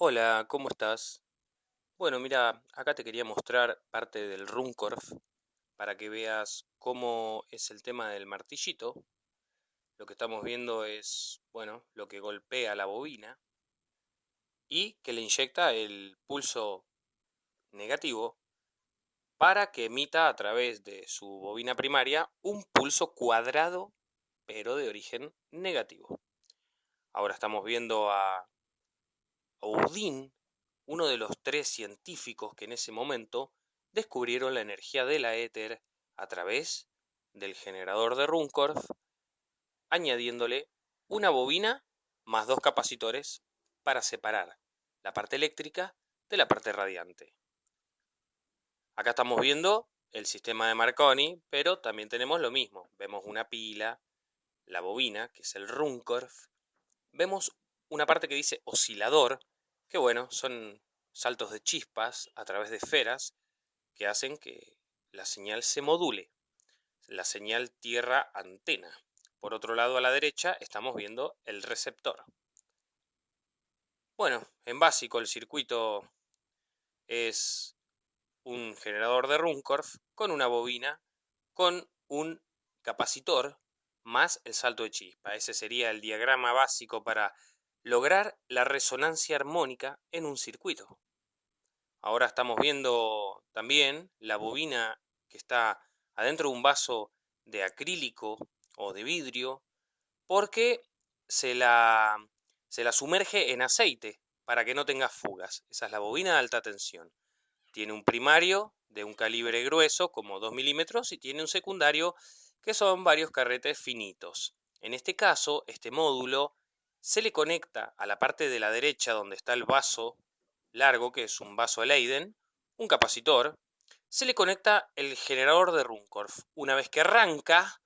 Hola, ¿cómo estás? Bueno, mira, acá te quería mostrar parte del Runcorf para que veas cómo es el tema del martillito. Lo que estamos viendo es, bueno, lo que golpea la bobina y que le inyecta el pulso negativo para que emita a través de su bobina primaria un pulso cuadrado pero de origen negativo. Ahora estamos viendo a Oudin, uno de los tres científicos que en ese momento descubrieron la energía de la éter a través del generador de Runcorf, añadiéndole una bobina más dos capacitores para separar la parte eléctrica de la parte radiante. Acá estamos viendo el sistema de Marconi, pero también tenemos lo mismo. Vemos una pila, la bobina, que es el Runcorf. Vemos una parte que dice oscilador, que bueno, son saltos de chispas a través de esferas que hacen que la señal se module, la señal tierra-antena. Por otro lado, a la derecha, estamos viendo el receptor. Bueno, en básico el circuito es un generador de Runcorf con una bobina, con un capacitor, más el salto de chispa. Ese sería el diagrama básico para lograr la resonancia armónica en un circuito. Ahora estamos viendo también la bobina que está adentro de un vaso de acrílico o de vidrio porque se la, se la sumerge en aceite para que no tenga fugas. Esa es la bobina de alta tensión. Tiene un primario de un calibre grueso como 2 milímetros y tiene un secundario que son varios carretes finitos. En este caso, este módulo se le conecta a la parte de la derecha donde está el vaso largo, que es un vaso Leiden, un capacitor, se le conecta el generador de Runcorf. Una vez que arranca,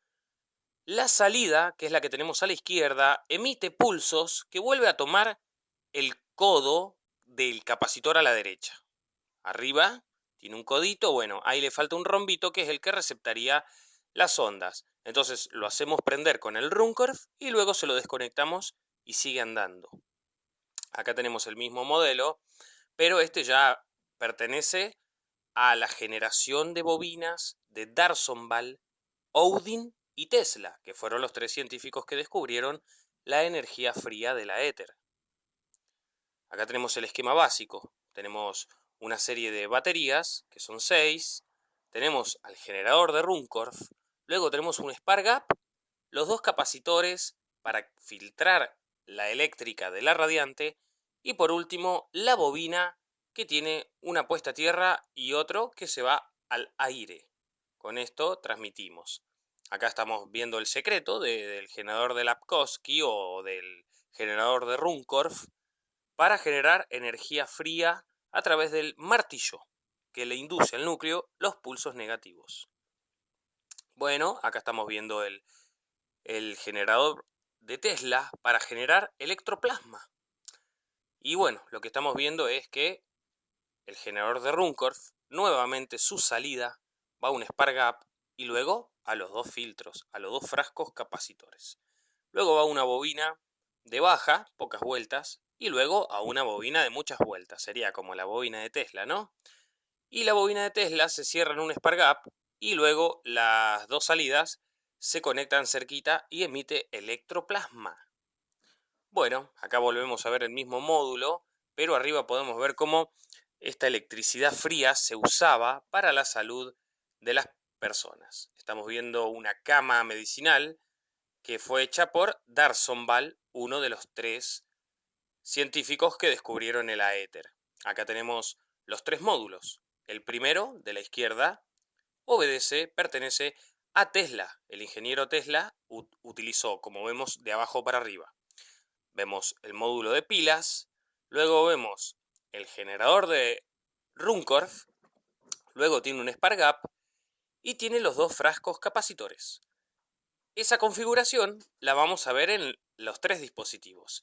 la salida, que es la que tenemos a la izquierda, emite pulsos que vuelve a tomar el codo del capacitor a la derecha. Arriba tiene un codito, bueno, ahí le falta un rombito que es el que receptaría las ondas. Entonces lo hacemos prender con el Runcorf y luego se lo desconectamos y sigue andando. Acá tenemos el mismo modelo, pero este ya pertenece a la generación de bobinas de Darsonval, Odin y Tesla, que fueron los tres científicos que descubrieron la energía fría de la éter. Acá tenemos el esquema básico. Tenemos una serie de baterías, que son seis. Tenemos al generador de Runcorf. Luego tenemos un Spark los dos capacitores para filtrar la eléctrica de la radiante y por último la bobina que tiene una puesta a tierra y otro que se va al aire. Con esto transmitimos. Acá estamos viendo el secreto del generador de Lapkowski o del generador de Runcorf para generar energía fría a través del martillo que le induce al núcleo los pulsos negativos. Bueno, acá estamos viendo el, el generador de Tesla para generar electroplasma. Y bueno, lo que estamos viendo es que el generador de Runcorf, nuevamente su salida va a un Spark Gap y luego a los dos filtros, a los dos frascos capacitores. Luego va a una bobina de baja, pocas vueltas, y luego a una bobina de muchas vueltas. Sería como la bobina de Tesla, ¿no? Y la bobina de Tesla se cierra en un Spark Gap y luego las dos salidas se conectan cerquita y emite electroplasma. Bueno, acá volvemos a ver el mismo módulo, pero arriba podemos ver cómo esta electricidad fría se usaba para la salud de las personas. Estamos viendo una cama medicinal que fue hecha por Darsonval, uno de los tres científicos que descubrieron el aéter. Acá tenemos los tres módulos. El primero, de la izquierda, obedece, pertenece a Tesla. El ingeniero Tesla utilizó, como vemos, de abajo para arriba. Vemos el módulo de pilas, luego vemos el generador de Runcorf, luego tiene un Spark Gap y tiene los dos frascos capacitores. Esa configuración la vamos a ver en los tres dispositivos.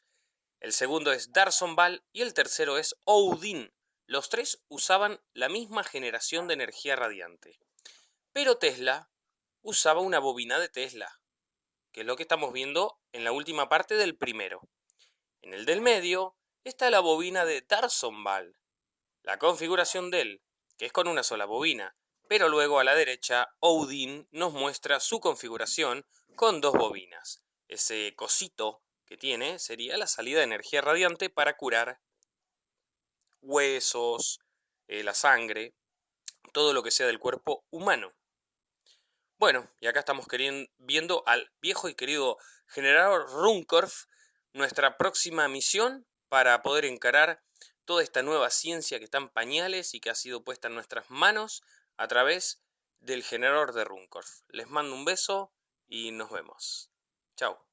El segundo es Darsonval y el tercero es Odin. Los tres usaban la misma generación de energía radiante. Pero Tesla usaba una bobina de Tesla, que es lo que estamos viendo en la última parte del primero. En el del medio está la bobina de Tarsonval. La configuración de él, que es con una sola bobina, pero luego a la derecha Odin nos muestra su configuración con dos bobinas. Ese cosito que tiene sería la salida de energía radiante para curar huesos, eh, la sangre, todo lo que sea del cuerpo humano. Bueno, y acá estamos viendo al viejo y querido generador Runcorf, nuestra próxima misión para poder encarar toda esta nueva ciencia que está en pañales y que ha sido puesta en nuestras manos a través del generador de Runcorf. Les mando un beso y nos vemos. Chao.